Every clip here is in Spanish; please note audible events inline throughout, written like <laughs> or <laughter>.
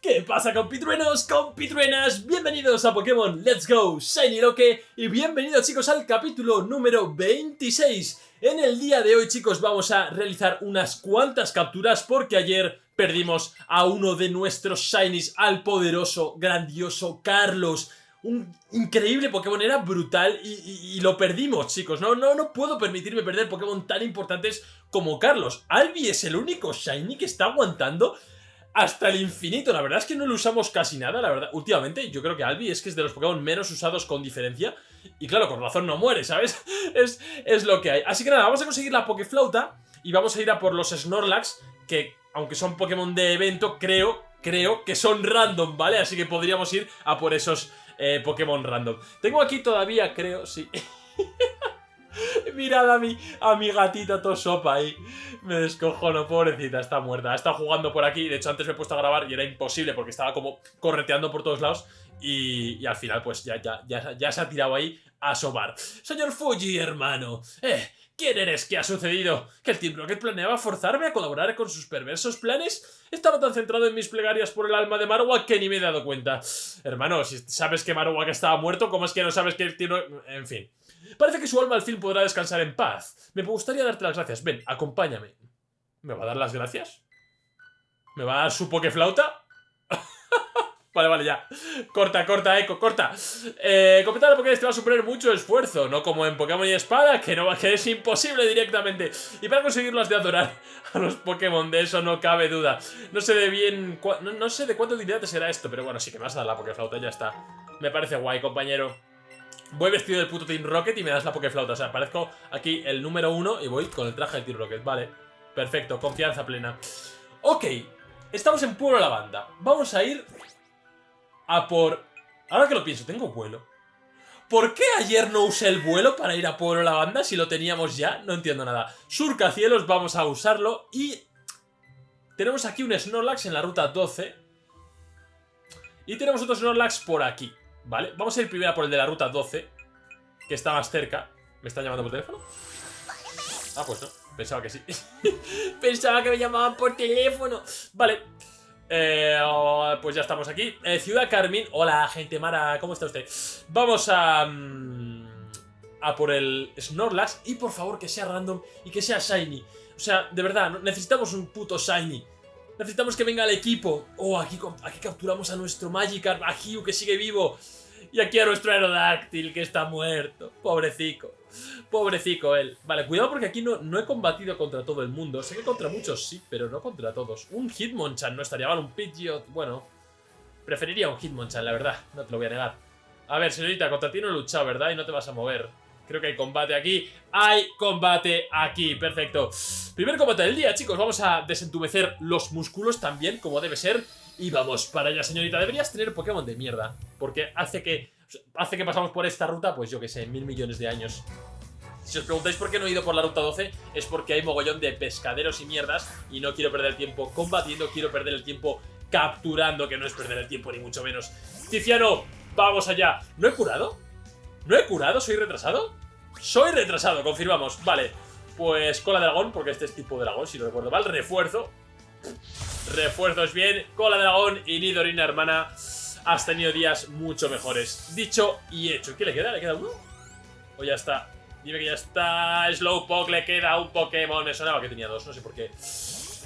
¿Qué pasa compitruenos, compitruenas? Bienvenidos a Pokémon Let's Go Shiny Loque y bienvenidos chicos al capítulo número 26. En el día de hoy chicos vamos a realizar unas cuantas capturas porque ayer perdimos a uno de nuestros Shinies, al poderoso, grandioso Carlos un increíble Pokémon, era brutal y, lo perdimos, chicos. No, no, no puedo permitirme perder Pokémon tan importantes como Carlos. Albi es el único Shiny que está aguantando hasta el infinito. La verdad es que no lo usamos casi nada, la verdad. Últimamente yo creo que Albi es que es de los Pokémon menos usados con diferencia. Y claro, con razón no muere, ¿sabes? <laughs> es, es lo que hay. Así que nada, vamos a conseguir la Pokeflauta y vamos a ir a por los Snorlax, que aunque son Pokémon de evento, creo, creo que son random, ¿vale? Así que podríamos ir a por esos eh, Pokémon random. Tengo aquí todavía, creo, sí... <laughs> <laughs> Mirad a mi, a mi gatita tosopa ahí. Me descojono, pobrecita, está muerta. Estado jugando por aquí. De hecho, antes me he puesto a grabar y era imposible porque estaba como correteando por todos lados. Y, al final, pues ya, ya, ya, se ha tirado ahí a sobar. Señor Fuji, hermano. Eh, ¿Quién eres? ¿Qué ha sucedido? ¿Que el Team Rocket planeaba forzarme a colaborar con sus perversos planes? Estaba tan centrado en mis plegarias por el alma de Marowak que ni me he dado cuenta. Hermano, si sabes que Marowak estaba muerto, ¿cómo es que no sabes que el Team? En fin. Parece que su alma al fin podrá descansar en paz. Me gustaría darte las gracias. Ven, acompáñame. ¿Me va a dar las gracias? ¿Me va a dar su pokeflauta? <laughs> Vale, vale, ya. Corta, corta, Eco, corta. Eh, completar porque te va a suponer mucho esfuerzo, no como en Pokémon y Espada, que, no, que es imposible directamente. Y para conseguirlo has de adorar a los Pokémon, de eso no cabe duda. No sé de bien... No, sé de cuánta utilidad te será esto, pero bueno, sí que me vas a dar la Pokeflauta, ya está. Me parece guay, compañero. Voy vestido del puto Team Rocket y me das la Pokeflauta. O sea, aparezco aquí el número uno y voy con el traje del Team Rocket. Vale, perfecto, confianza plena. Ok, estamos en Pueblo Lavanda. Vamos a ir a por... Ahora que lo pienso, tengo vuelo. ¿Por qué ayer no usé el vuelo para ir a Pueblo La Banda si lo teníamos ya? No entiendo nada. Surcacielos, vamos a usarlo y... Tenemos aquí un Snorlax en la ruta 12. Y tenemos otro Snorlax por aquí, ¿vale? Vamos a ir primero por el de la ruta 12, que está más cerca. ¿Me están llamando por teléfono? Ah, pues no. Pensaba que sí. <laughs> Pensaba que me llamaban por teléfono. Vale, eh, pues ya estamos aquí. Eh, Ciudad Carmín. Hola, gente mara. ¿Cómo está usted? Vamos a... Mm, a por el Snorlax. Y por favor que sea random y que sea Shiny. O sea, de verdad, necesitamos un puto Shiny. Necesitamos que venga el equipo. Oh, aquí, aquí capturamos a nuestro Magikarp, a Hugh que sigue vivo. Y aquí a nuestro Aerodáctil que está muerto. Pobrecico. Pobrecico él. Vale, cuidado porque aquí no, no he combatido contra todo el mundo. Sé que contra muchos sí, pero no contra todos. Un Hitmonchan no estaría mal, un Pidgeot... Bueno, preferiría un Hitmonchan, la verdad. No te lo voy a negar. A ver, señorita, contra ti no he luchado, ¿verdad? Y no te vas a mover. Creo que hay combate aquí. ¡Hay combate aquí! Perfecto. Primer combate del día, chicos. Vamos a desentumecer los músculos también, como debe ser. Y vamos para allá, señorita. Deberías tener Pokémon de mierda. Porque hace que, hace que pasamos por esta ruta, pues yo que sé, mil millones de años. Si os preguntáis por qué no he ido por la ruta 12, es porque hay mogollón de pescaderos y mierdas y no quiero perder el tiempo combatiendo, quiero perder el tiempo capturando, que no es perder el tiempo ni mucho menos. Tiziano, vamos allá. ¿No he curado? ¿No he curado? ¿Soy retrasado? Soy retrasado, confirmamos. Vale, pues cola de dragón, porque este es tipo de dragón, si no recuerdo mal. Refuerzo. Refuerzo es bien. Cola de dragón y Nidorina, hermana. Has tenido días mucho mejores. Dicho y hecho. ¿Qué le queda? ¿Le queda uno? ¿O ya está? Dime que ya está. Slowpoke le queda un Pokémon. Me sonaba que tenía dos, no sé por qué.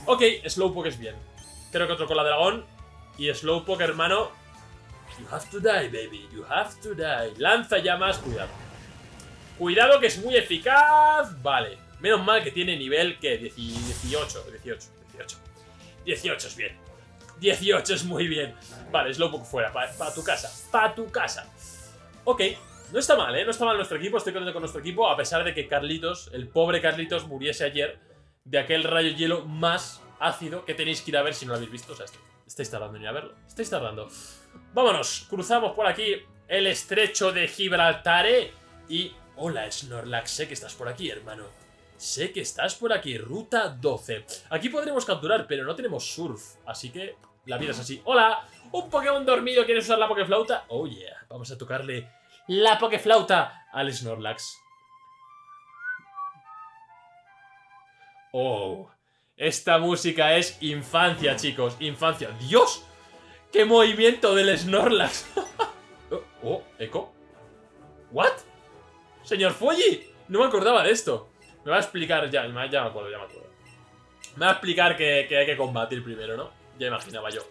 Ok, Slowpoke es bien. Creo que otro con la dragón. Y Slowpoke, hermano. You have to die, baby. You have to die. Lanza llamas. Cuidado. Cuidado que es muy eficaz. Vale. Menos mal que tiene nivel que 18. 18. 18. 18 es bien. 18 es muy bien. Vale, Slowpoke fuera. Para tu casa. Para tu casa. Ok. No está mal, ¿eh? No está mal nuestro equipo, estoy contento con nuestro equipo, a pesar de que Carlitos, el pobre Carlitos, muriese ayer de aquel rayo hielo más ácido que tenéis que ir a ver si no lo habéis visto. O sea, estáis tardando en ir a verlo. Estáis tardando. Vámonos, cruzamos por aquí el estrecho de Gibraltar y... Hola, Snorlax, sé que estás por aquí, hermano. Sé que estás por aquí, ruta 12. Aquí podremos capturar, pero no tenemos surf, así que la vida es así. ¡Hola! ¿Un Pokémon dormido ¿Quieres usar la Pokeflauta? Oh yeah, vamos a tocarle la Pokeflauta al Snorlax. Oh, esta música es infancia, chicos, infancia. ¡Dios! ¡Qué movimiento del Snorlax! <laughs> oh, oh, ¿eco? ¿What? Señor Fuji, no me acordaba de esto. Me va a explicar, ya, ya me acuerdo, ya me acuerdo. Me va a explicar que, que hay que combatir primero, ¿no? Ya imaginaba yo.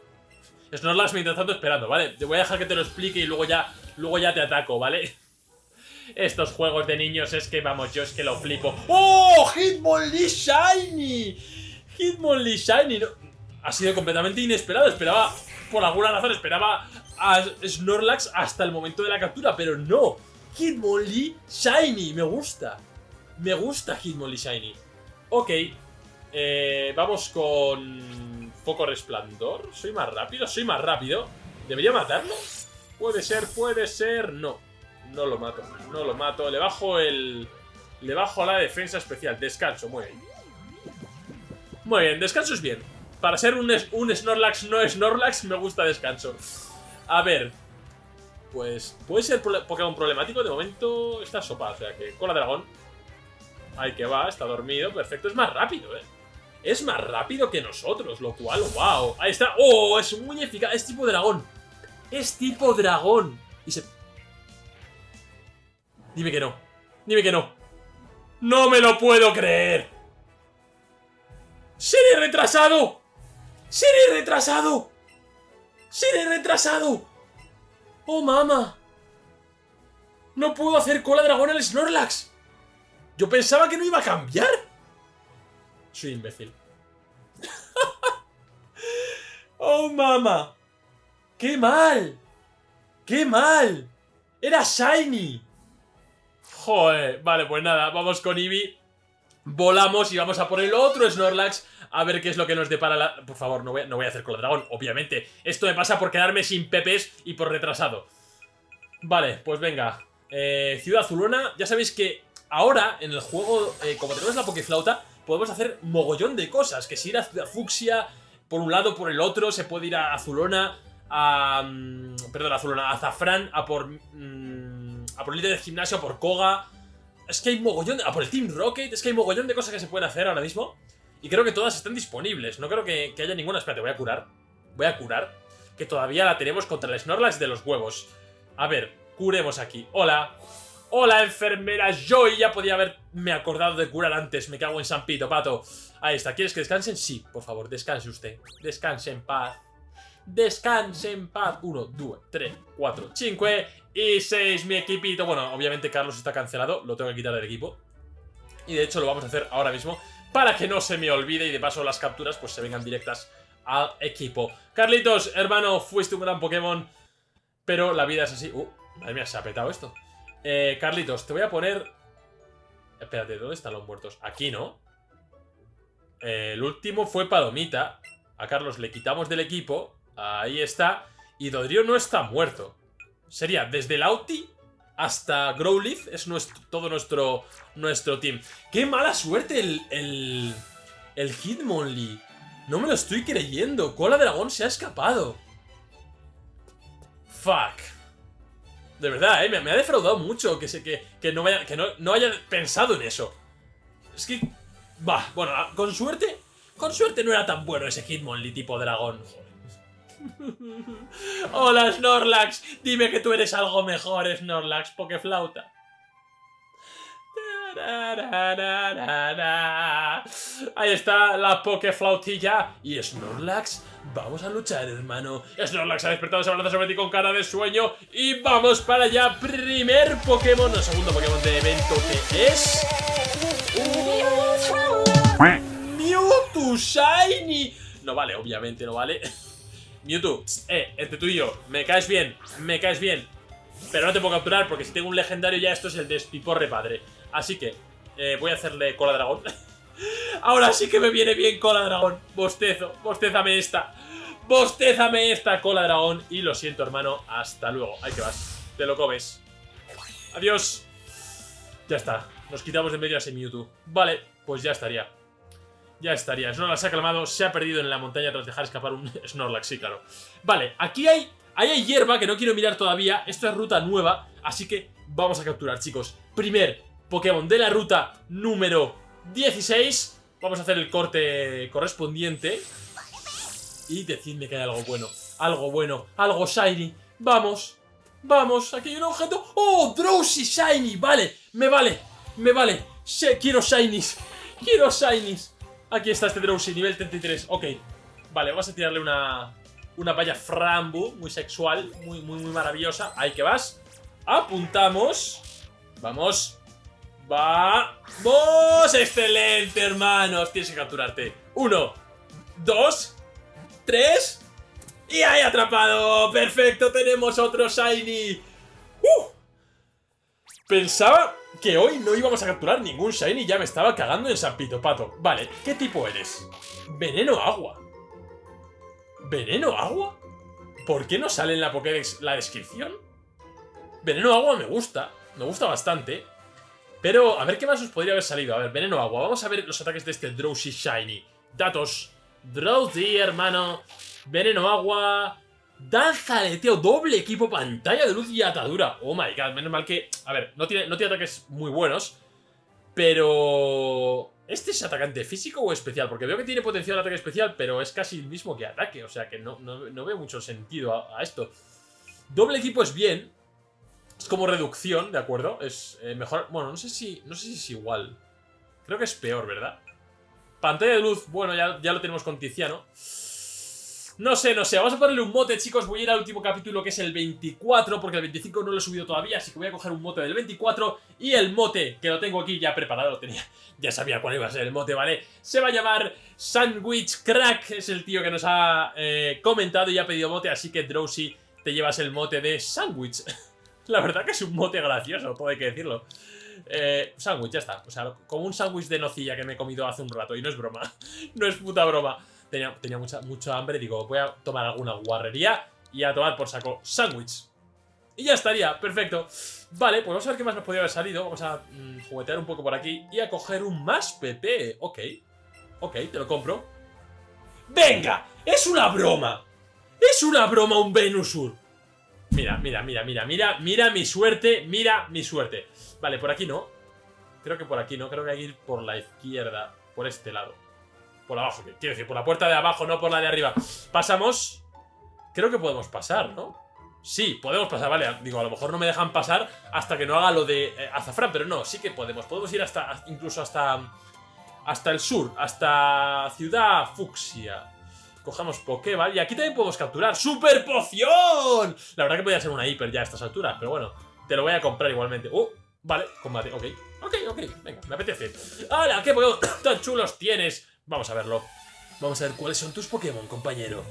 Snorlax mientras tanto esperando, ¿vale? Te voy a dejar que te lo explique y luego ya, luego ya te ataco, ¿vale? <laughs> Estos juegos de niños es que, vamos, yo es que lo flipo. ¡Oh! Hitmonlee Shiny. Hitmonlee Shiny. Ha sido completamente inesperado. Esperaba, por alguna razón, esperaba a Snorlax hasta el momento de la captura, pero no. Hitmonlee Shiny. Me gusta. Me gusta Hitmonlee Shiny. Ok. Eh, vamos con... Foco Resplandor. ¿Soy más rápido? Soy más rápido. ¿Debería matarlo? Puede ser, puede ser. No. No lo mato. No lo mato. Le bajo el... Le bajo la defensa especial. Descanso. Muy bien. Muy bien. Descanso es bien. Para ser un, Snorlax no Snorlax, me gusta descanso. A ver. Pues puede ser Pokémon problemático. De momento está sopa. O sea que cola dragón. Ahí que va. Está dormido. Perfecto. Es más rápido, eh. Es más rápido que nosotros, lo cual, wow. Ahí está. ¡Oh! Es muy eficaz. Es tipo dragón. Es tipo dragón. Y se... Dime que no. Dime que no. ¡No me lo puedo creer! ¡Seré retrasado! ¡Seré retrasado! ¡Seré retrasado! ¡Oh, mama! No puedo hacer cola dragón al Snorlax. Yo pensaba que no iba a cambiar. Soy imbécil. <laughs> ¡Oh, mama! ¡Qué mal! ¡Qué mal! ¡Era Shiny! Joder, vale, pues nada, vamos con Eevee. Volamos y vamos a por el otro Snorlax a ver qué es lo que nos depara la... Por favor, no voy, a, no voy a hacer con el dragón, obviamente. Esto me pasa por quedarme sin pepes y por retrasado. Vale, pues venga. Eh, Ciudad Azulona, ya sabéis que ahora en el juego, eh, como tenemos la Pokeflauta, podemos hacer mogollón de cosas. Que si ir a Fuxia por un lado, por el otro, se puede ir a Azulona, a... Mm, perdón, a Azulona, a Zafran, a por... Mm, a por líder de gimnasio, a por Koga... Es que hay mogollón de... A por el Team Rocket, es que hay mogollón de cosas que se pueden hacer ahora mismo. Y creo que todas están disponibles. No creo que, haya ninguna... Espérate, voy a curar. Voy a curar. Que todavía la tenemos contra el Snorlax de los huevos. A ver, curemos aquí. Hola. Hola, enfermera Joy. Ya podía haberme acordado de curar antes. Me cago en San Pito, pato. Ahí está. ¿Quieres que descansen? Sí, por favor, descanse usted. Descanse en paz. Descanse en paz. Uno, dos, tres, cuatro, cinco y seis. Mi equipito. Bueno, obviamente Carlos está cancelado. Lo tengo que quitar del equipo. Y de hecho lo vamos a hacer ahora mismo. Para que no se me olvide y de paso las capturas pues se vengan directas al equipo. Carlitos, hermano, fuiste un gran Pokémon. Pero la vida es así. Uh, madre mía, se ha petado esto. Eh, Carlitos, te voy a poner... Espérate, ¿dónde están los muertos? Aquí, ¿no? Eh, el último fue Palomita. A Carlos le quitamos del equipo. Ahí está. Y Dodrio no está muerto. Sería desde el Auti hasta Growlithe. Es nuestro, todo nuestro, nuestro team. ¡Qué mala suerte el, el, Hitmonlee! No me lo estoy creyendo. Cola Dragón se ha escapado. Fuck. De verdad, ¿eh? me, ha defraudado mucho que, se, que, no, vaya, no, haya pensado en eso. Es que... Va, bueno, con suerte... Con suerte no era tan bueno ese Hitmonlee tipo dragón. Hola, Snorlax. Dime que tú eres algo mejor, Snorlax, Pokeflauta. Ahí está la Pokeflautilla. Y Snorlax Vamos a luchar, hermano. Snorlax ha despertado, se abraza sobre ti con cara de sueño. Y vamos para allá. Primer Pokémon, no, segundo Pokémon de evento que es... Mewtwo Shiny. No vale, obviamente no vale. Mewtwo, eh, entre tú y yo, me caes bien, me caes bien. Pero no te puedo capturar porque si tengo un legendario ya esto es el despiporre padre. Así que eh, voy a hacerle cola dragón. <laughs> Ahora sí que me viene bien cola dragón. Bostezo, bostézame esta. Bostézame esta cola dragón. Y lo siento, hermano. Hasta luego. Ahí que vas. Te lo comes. Adiós. Ya está. Nos quitamos de medio a ese Mewtwo. Vale, pues ya estaría. Ya estaría. Snorlax ha calmado. Se ha perdido en la montaña tras dejar escapar un <laughs> Snorlax. Sí, claro. Vale, aquí hay... Hay hierba que no quiero mirar todavía. Esto es ruta nueva. Así que vamos a capturar, chicos. Primer Pokémon de la ruta número 16. Vamos a hacer el corte correspondiente. Y decidme que hay algo bueno. Algo bueno, algo shiny. Vamos, vamos, aquí hay un objeto. ¡Oh, Drowsy Shiny! Vale, me vale, me vale. quiero shinies, quiero shinies. Aquí está este Drowsy, nivel 33. Ok, vale, vamos a tirarle una, una valla frambu, muy sexual, muy, muy, muy maravillosa. Ahí que vas. Apuntamos. Vamos. ¡Vamos! ¡Excelente, hermanos! Tienes que capturarte. Uno, dos, tres. ¡Y ahí atrapado! ¡Perfecto! Tenemos otro Shiny. ¡Uh! Pensaba que hoy no íbamos a capturar ningún Shiny. Ya me estaba cagando en San Pito Pato. Vale, ¿qué tipo eres? Veneno agua. ¿Veneno agua? ¿Por qué no sale en la Pokédex la descripción? Veneno agua me gusta. Me gusta bastante. Pero, a ver qué más os podría haber salido. A ver, veneno agua. Vamos a ver los ataques de este Drowsy Shiny. Datos. Drowsy, hermano. Veneno agua. Danza tío. doble equipo, pantalla de luz y atadura. Oh my god, menos mal que... A ver, no tiene, no tiene ataques muy buenos. Pero... ¿Este es atacante físico o especial? Porque veo que tiene potencial ataque especial, pero es casi el mismo que ataque. O sea que no, no, veo mucho sentido a esto. Doble equipo es bien, es como reducción, ¿de acuerdo? Es eh, mejor... Bueno, no sé si no sé si es igual. Creo que es peor, ¿verdad? Pantalla de luz, bueno, ya, ya lo tenemos con Tiziano. No sé, no sé, vamos a ponerle un mote, chicos Voy a ir al último capítulo que es el 24 Porque el 25 no lo he subido todavía Así que voy a coger un mote del 24 Y el mote, que lo tengo aquí ya preparado Lo tenía, ya sabía cuál iba a ser el mote, ¿vale? Se va a llamar Sandwich Crack Es el tío que nos ha eh, comentado y ha pedido mote Así que Drowsy, te llevas el mote de Sandwich <laughs> La verdad que es un mote gracioso, todo hay que decirlo. Eh, sándwich, ya está. O sea, como un sándwich de nocilla que me he comido hace un rato. Y no es broma. <laughs> no es puta broma. Tenía, tenía mucha, mucha hambre. Digo, voy a tomar alguna guarrería y a tomar por saco sándwich. Y ya estaría, perfecto. Vale, pues vamos a ver qué más nos podría haber salido. Vamos a mm, juguetear un poco por aquí y a coger un más PP. Ok, ok, te lo compro. ¡Venga! ¡Es una broma! ¡Es una broma un Venusur! Mira, mira, mira, mira, mira, mira mi suerte, mira mi suerte. Vale, por aquí no. Creo que por aquí no, creo que hay que ir por la izquierda, por este lado. Por abajo, quiero decir, por la puerta de abajo, no por la de arriba. Pasamos. Creo que podemos pasar, ¿no? Sí, podemos pasar, vale. Digo, a lo mejor no me dejan pasar hasta que no haga lo de eh, azafrán, pero no, sí que podemos. Podemos ir hasta, incluso hasta, hasta el sur, hasta Ciudad Fucsia. Cojamos Pokéball y aquí también podemos capturar ¡Super Poción! La verdad que podría ser una hiper ya a estas alturas, pero bueno, te lo voy a comprar igualmente. ¡Uh! Vale, combate, ok. Ok, ok, venga, me apetece. ¡Hala! ¡Qué Pokémon <coughs> tan chulos tienes! Vamos a verlo. Vamos a ver cuáles son tus Pokémon, compañero.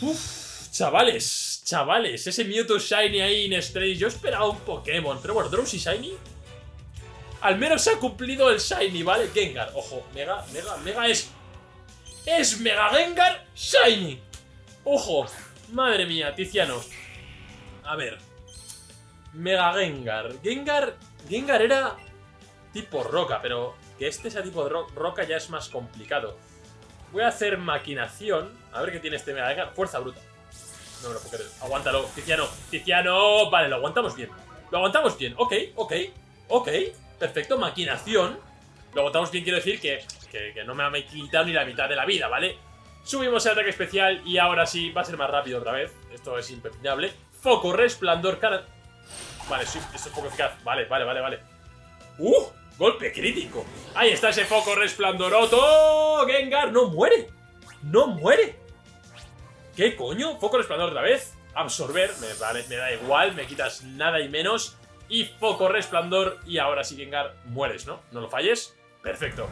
Uf, chavales, chavales, ese Mewtwo Shiny ahí en Strange. Yo esperaba un Pokémon, pero bueno, Drowsy Shiny. Al menos se ha cumplido el Shiny, ¿vale? Gengar, ojo, Mega, Mega, Mega es es Mega Gengar Shiny. ¡Ojo! Madre mía, Tiziano. A ver. Mega Gengar. Gengar... Gengar era tipo roca, pero que este sea tipo de roca ya es más complicado. Voy a hacer maquinación. A ver qué tiene este Mega. Fuerza bruta. No me lo puedo Aguántalo, Tiziano. Tiziano. Vale, lo aguantamos bien. Lo aguantamos bien. Ok, ok. Ok. Perfecto. Maquinación. Lo aguantamos bien, quiero decir que que, no me ha quitado ni la mitad de la vida, ¿vale? Subimos el ataque especial y ahora sí va a ser más rápido otra vez. Esto es impepinable. Foco, resplandor, cara... Vale, sí, esto es poco eficaz. Vale, vale, vale, vale. ¡Uh! Golpe crítico. Ahí está ese foco resplandoroto. Gengar no muere. No muere. ¿Qué coño? Foco resplandor otra vez. Absorber. Me, vale, me da igual. Me quitas nada y menos. Y foco resplandor. Y ahora sí, Gengar, mueres, ¿no? No lo falles. Perfecto.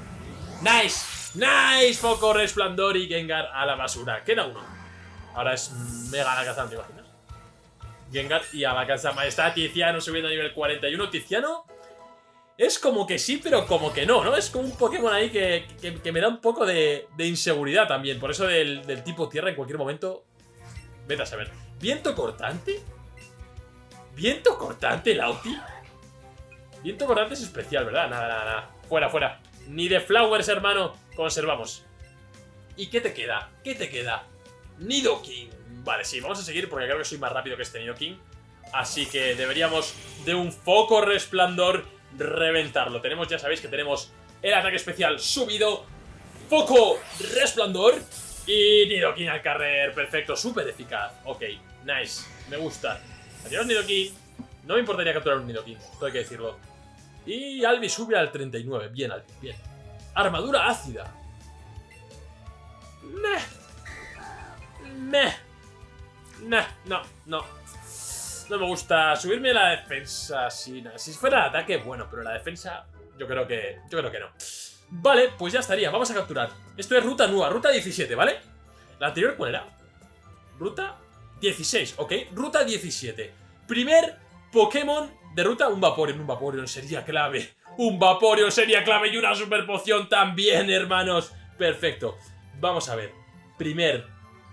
¡Nice! ¡Nice! Foco, resplandor y Gengar a la basura. Queda uno. Ahora es Mega Alakazam, ¿te imaginas? Gengar y Alakazam. Ahí está Tiziano subiendo a nivel 41. Tiziano es como que sí, pero como que no, ¿no? Es como un Pokémon ahí que, me da un poco de, inseguridad también. Por eso del, tipo tierra en cualquier momento... Vete a saber. ¿Viento cortante? ¿Viento cortante, Lauti? Viento cortante es especial, ¿verdad? Nada, nada, nada. Fuera, fuera. Ni de Flowers, hermano. Conservamos. ¿Y qué te queda? ¿Qué te queda? Nidoking. Vale, sí, vamos a seguir porque creo que soy más rápido que este Nidoking. Así que deberíamos de un foco resplandor reventarlo. Tenemos, ya sabéis que tenemos el ataque especial subido. Foco resplandor. Y Nidoking al carrer, perfecto, súper eficaz. Ok, nice, me gusta. Adiós Nidoking. No me importaría capturar un Nidoking, todo hay que decirlo. Y Albi sube al 39, bien Albi, bien. Armadura ácida. Meh. Meh. Nah, no, no. No me gusta subirme la defensa. Si, si fuera ataque, bueno, pero la defensa yo creo que, yo creo que no. Vale, pues ya estaría, vamos a capturar. Esto es ruta nueva, ruta 17, ¿vale? ¿La anterior cuál era? Ruta 16, ok, ruta 17. Primer Pokémon de ruta, un Vaporeon, un Vaporeon sería clave. Un Vaporeon sería clave y una super poción también, hermanos. Perfecto. Vamos a ver. Primer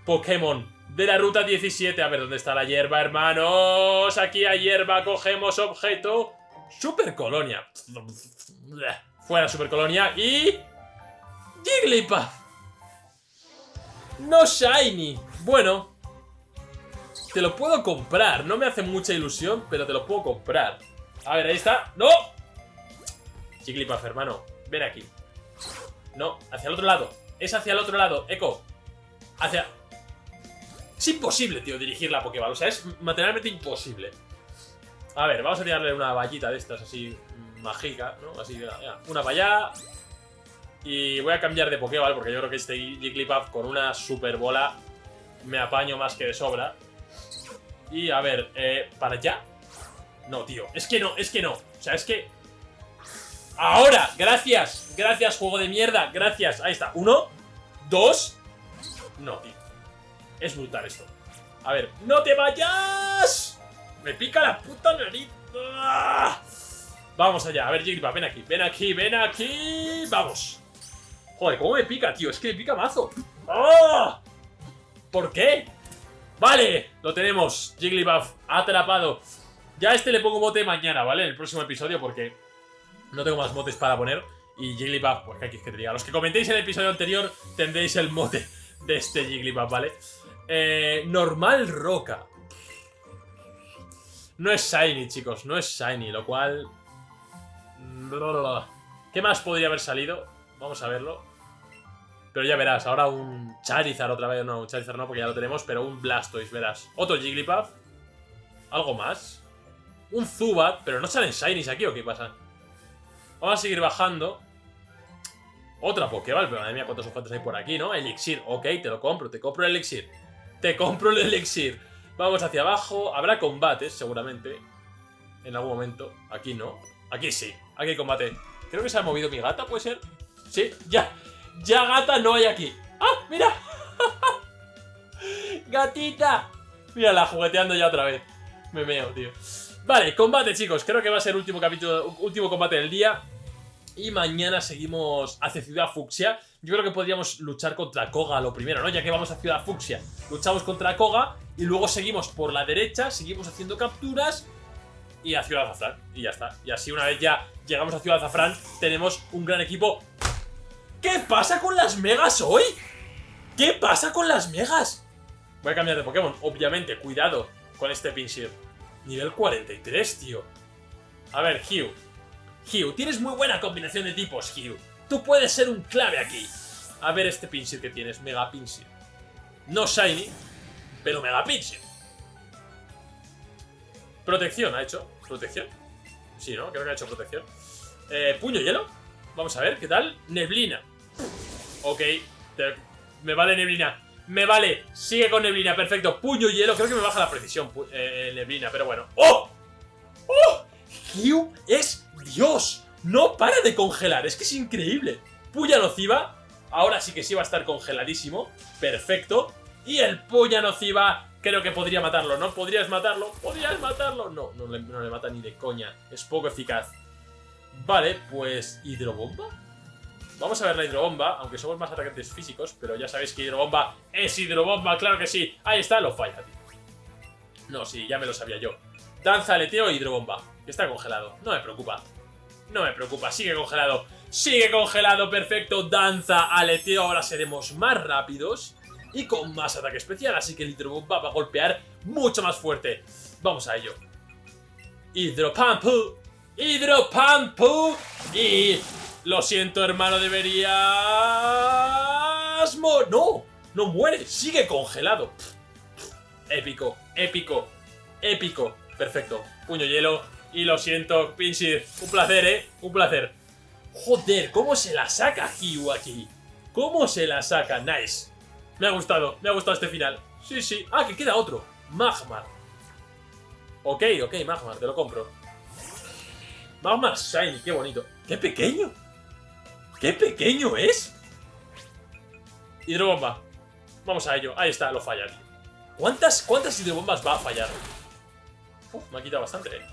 Pokémon de la ruta 17. A ver, ¿dónde está la hierba, hermanos? Aquí hay hierba, cogemos objeto. Super colonia. Fuera super colonia y... Jigglypuff. No shiny. Bueno. Te lo puedo comprar. No me hace mucha ilusión, pero te lo puedo comprar. A ver, ahí está. ¡No! Jigglypuff, hermano. Ven aquí. No, hacia el otro lado. Es hacia el otro lado. Echo. Hacia... Es imposible, tío, dirigir la Pokéball. O sea, es materialmente imposible. A ver, vamos a tirarle una vallita de estas así mágica, ¿no? Así, ya, una para allá. Y voy a cambiar de Pokéball porque yo creo que este Jigglypuff con una super bola me apaño más que de sobra. Y a ver, eh, ¿para allá? No, tío, es que no, es que no. O sea, es que... ¡Ahora! ¡Gracias! ¡Gracias, juego de mierda! ¡Gracias! Ahí está. Uno, dos... No, tío. Es brutal esto. A ver, ¡no te vayas! Me pica la puta nariz. ¡Ah! Vamos allá. A ver, Jigglypuff, ven aquí. Ven aquí, ven aquí. Vamos. Joder, ¿cómo me pica, tío? Es que me pica mazo. ¡Oh! ¿Por qué? Vale, lo tenemos. Jigglypuff atrapado. Ya a este le pongo mote mañana, ¿vale? En el próximo episodio porque no tengo más motes para poner. Y Jigglypuff, pues qué que te diga. Los que comentéis en el episodio anterior tendréis el mote de este Jigglypuff, ¿vale? Eh, normal roca. No es Shiny, chicos, no es Shiny, lo cual... ¿Qué más podría haber salido? Vamos a verlo. Pero ya verás, ahora un Charizard otra vez. No, un Charizard no, porque ya lo tenemos, pero un Blastoise, verás. Otro Jigglypuff. ¿Algo más? Un Zubat, pero no salen Shinies aquí, ¿o qué pasa? Vamos a seguir bajando. Otra Pokéball, pero madre mía, cuántos objetos hay por aquí, ¿no? Elixir, ok, te lo compro, te compro el Elixir. Te compro el Elixir. Vamos hacia abajo. Habrá combates, seguramente. En algún momento. Aquí no. Aquí sí. Aquí hay combate. Creo que se ha movido mi gata, ¿puede ser? Sí, ya. Ya gata no hay aquí. ¡Ah, mira! <laughs> ¡Gatita! Mírala, jugueteando ya otra vez. Me meo, tío. Vale, combate, chicos. Creo que va a ser último capítulo, último combate del día. Y mañana seguimos hacia Ciudad Fucsia. Yo creo que podríamos luchar contra Koga lo primero, ¿no? Ya que vamos a Ciudad Fucsia. Luchamos contra Koga y luego seguimos por la derecha, seguimos haciendo capturas y a Ciudad Azafrán. Y ya está. Y así una vez ya llegamos a Ciudad Azafrán, tenemos un gran equipo. ¿Qué pasa con las megas hoy? ¿Qué pasa con las megas? Voy a cambiar de Pokémon, obviamente. Cuidado con este Pinsir. Nivel 43, tío. A ver, Hugh. Hugh, tienes muy buena combinación de tipos, Hugh. Tú puedes ser un clave aquí. A ver este Pinsir que tienes, Mega Pinsir. No Shiny, pero Mega Pinsir. Protección, ¿ha hecho? ¿Protección? Sí, ¿no? Creo que ha hecho protección. Eh, puño hielo. Vamos a ver, ¿qué tal? Neblina. Ok, me vale neblina. Me vale, sigue con neblina, perfecto. Puño hielo, creo que me baja la precisión eh, neblina, pero bueno. ¡Oh! ¡Oh! Hugh es Dios. No para de congelar, es que es increíble. Puya nociva, ahora sí que sí va a estar congeladísimo. Perfecto. Y el puya nociva creo que podría matarlo, ¿no? ¿Podrías matarlo? ¿Podrías matarlo? No, no le, no le mata ni de coña. Es poco eficaz. Vale, pues... ¿Hidrobomba? Vamos a ver la hidrobomba, aunque somos más atacantes físicos, pero ya sabéis que hidrobomba es hidrobomba, claro que sí. Ahí está, lo falla, tío. No, sí, ya me lo sabía yo. Danza, aleteo e hidrobomba. Está congelado, no me preocupa. No me preocupa, sigue congelado. Sigue congelado, perfecto. Danza, aleteo, ahora seremos más rápidos y con más ataque especial, así que el hidrobomba va a golpear mucho más fuerte. Vamos a ello. Hidropampu, hidropampu y... Lo siento, hermano, deberías... ¡No! No muere, sigue congelado. Épico, épico, épico. Perfecto. Puño hielo. Y lo siento, Pinsir. Un placer, ¿eh? Un placer. Joder, ¿cómo se la saca aquí? ¿Cómo se la saca? Nice. Me ha gustado, me ha gustado este final. Sí, sí. Ah, que queda otro. Magmar. Ok, ok, Magmar, te lo compro. Magmar Shiny, qué bonito. ¡Qué pequeño! ¡Qué pequeño es! Hidrobomba. Vamos a ello. Ahí está, lo falla. ¿Cuántas, cuántas hidrobombas va a fallar? Me ha quitado bastante, eh.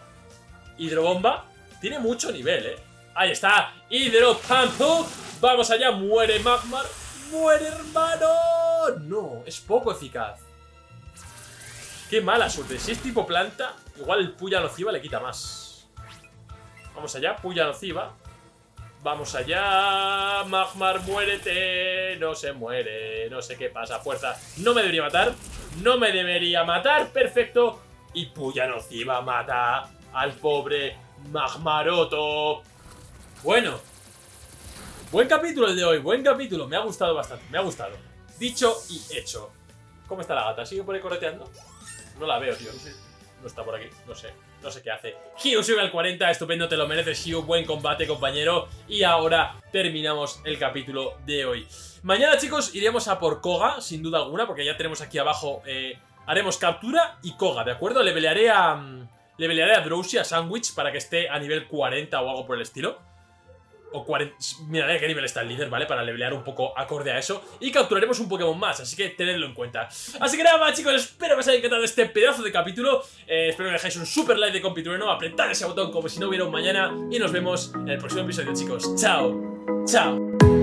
Hidrobomba. Tiene mucho nivel, eh. Ahí está. Hidropampu. Vamos allá. Muere Magmar. ¡Muere, hermano! No, es poco eficaz. Qué mala suerte. Si es tipo planta, igual el puya nociva le quita más. Vamos allá, puya nociva. Vamos allá. Magmar, muérete. No se muere. No sé qué pasa. Fuerza. No me debería matar. No me debería matar. Perfecto. Y puya nociva mata al pobre Magmaroto. Bueno. Buen capítulo el de hoy. Buen capítulo. Me ha gustado bastante. Me ha gustado. Dicho y hecho. ¿Cómo está la gata? ¿Sigue por ahí correteando? No la veo, tío. No está por aquí. No sé. No sé qué hace. Hugh sube al 40. Estupendo, te lo mereces, Hugh. Buen combate, compañero. Y ahora terminamos el capítulo de hoy. Mañana, chicos, iremos a por Koga, sin duda alguna, porque ya tenemos aquí abajo... Eh, haremos captura y Koga, ¿de acuerdo? Le pelearé a... Mm, le pelearé a Drowsy, a Sandwich, para que esté a nivel 40 o algo por el estilo o 40... Miraré a qué nivel está el líder, ¿vale? Para levelear un poco acorde a eso. Y capturaremos un Pokémon más, así que tenedlo en cuenta. Así que nada más, chicos, espero que os haya encantado este pedazo de capítulo. Eh, espero que dejéis un super like de compitrueno, apretad ese botón como si no hubiera un mañana. Y nos vemos en el próximo episodio, chicos. ¡Chao! ¡Chao!